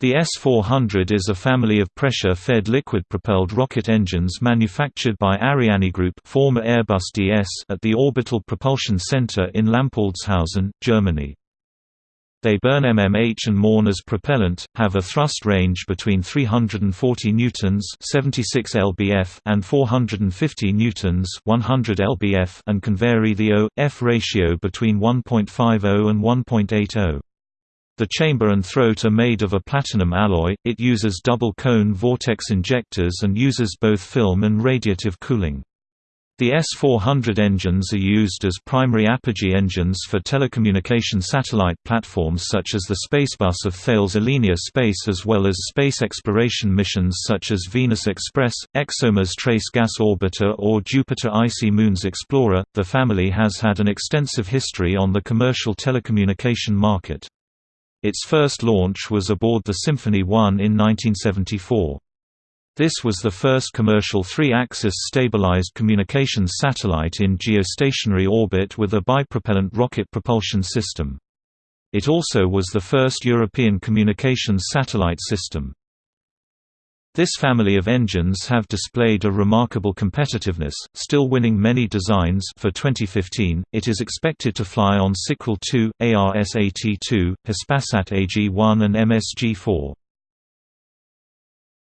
The S-400 is a family of pressure-fed liquid-propelled rocket engines manufactured by ArianeGroup former Airbus DS at the Orbital Propulsion Center in Lampoldshausen, Germany. They burn MMH and MON as propellant, have a thrust range between 340 newtons (76 lbf) and 450 newtons (100 lbf) and can vary the O/F ratio between 1.50 and 1.80. The chamber and throat are made of a platinum alloy, it uses double-cone vortex injectors and uses both film and radiative cooling. The S-400 engines are used as primary apogee engines for telecommunication satellite platforms such as the Spacebus of Thales Alenia Space as well as space exploration missions such as Venus Express, ExoMars Trace Gas Orbiter or Jupiter Icy Moons Explorer. The family has had an extensive history on the commercial telecommunication market. Its first launch was aboard the Symphonie 1 in 1974. This was the first commercial three-axis stabilized communications satellite in geostationary orbit with a bipropellant rocket propulsion system. It also was the first European communications satellite system. This family of engines have displayed a remarkable competitiveness, still winning many designs for 2015. It is expected to fly on SICRAL 2, ARSAT-2, Hispasat AG-1 and MSG-4.